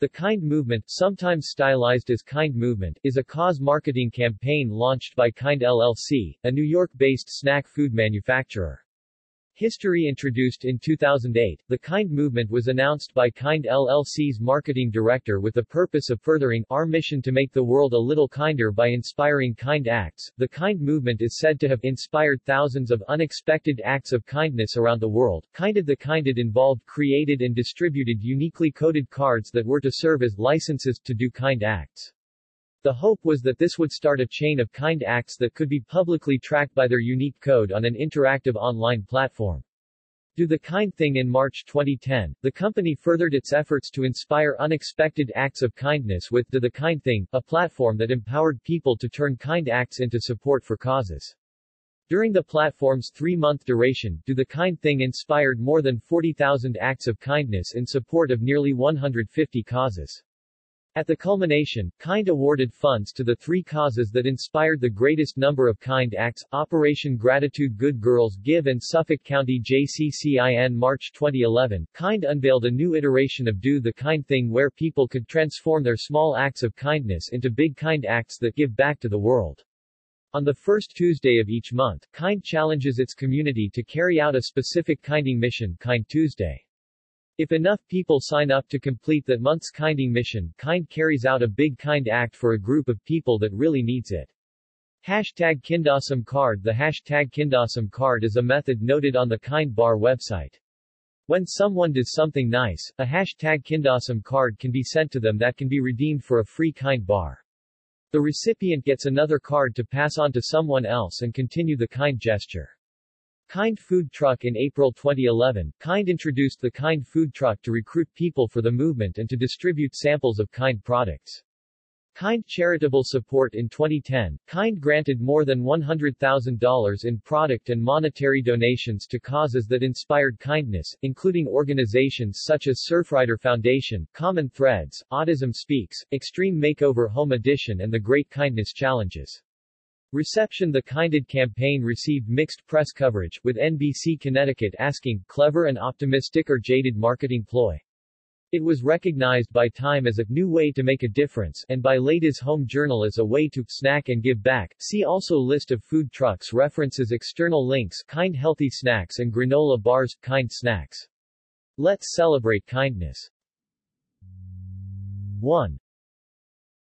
The Kind Movement, sometimes stylized as Kind Movement, is a cause marketing campaign launched by Kind LLC, a New York-based snack food manufacturer. History introduced in 2008, the KIND movement was announced by KIND LLC's marketing director with the purpose of furthering our mission to make the world a little kinder by inspiring kind acts. The KIND movement is said to have inspired thousands of unexpected acts of kindness around the world. Kinded the Kinded involved created and distributed uniquely coded cards that were to serve as licenses to do kind acts. The hope was that this would start a chain of kind acts that could be publicly tracked by their unique code on an interactive online platform. Do the Kind Thing in March 2010, the company furthered its efforts to inspire unexpected acts of kindness with Do the Kind Thing, a platform that empowered people to turn kind acts into support for causes. During the platform's three-month duration, Do the Kind Thing inspired more than 40,000 acts of kindness in support of nearly 150 causes. At the culmination, KIND awarded funds to the three causes that inspired the greatest number of KIND acts, Operation Gratitude Good Girls Give and Suffolk County JCCIN March 2011, KIND unveiled a new iteration of Do the Kind Thing where people could transform their small acts of kindness into big kind acts that give back to the world. On the first Tuesday of each month, KIND challenges its community to carry out a specific kinding mission, KIND Tuesday. If enough people sign up to complete that month's kinding mission, KIND carries out a big kind act for a group of people that really needs it. Hashtag Kindawesome card The hashtag Kindawesome card is a method noted on the Kind Bar website. When someone does something nice, a hashtag Kindawesome card can be sent to them that can be redeemed for a free Kind Bar. The recipient gets another card to pass on to someone else and continue the kind gesture. Kind Food Truck In April 2011, Kind introduced the Kind Food Truck to recruit people for the movement and to distribute samples of Kind products. Kind Charitable Support In 2010, Kind granted more than $100,000 in product and monetary donations to causes that inspired kindness, including organizations such as Surfrider Foundation, Common Threads, Autism Speaks, Extreme Makeover Home Edition and the Great Kindness Challenges. Reception The Kinded campaign received mixed press coverage, with NBC Connecticut asking, clever and optimistic or jaded marketing ploy. It was recognized by Time as a new way to make a difference, and by Ladies Home Journal as a way to snack and give back. See also List of food trucks references external links Kind Healthy Snacks and Granola Bars, Kind Snacks. Let's celebrate kindness. 1.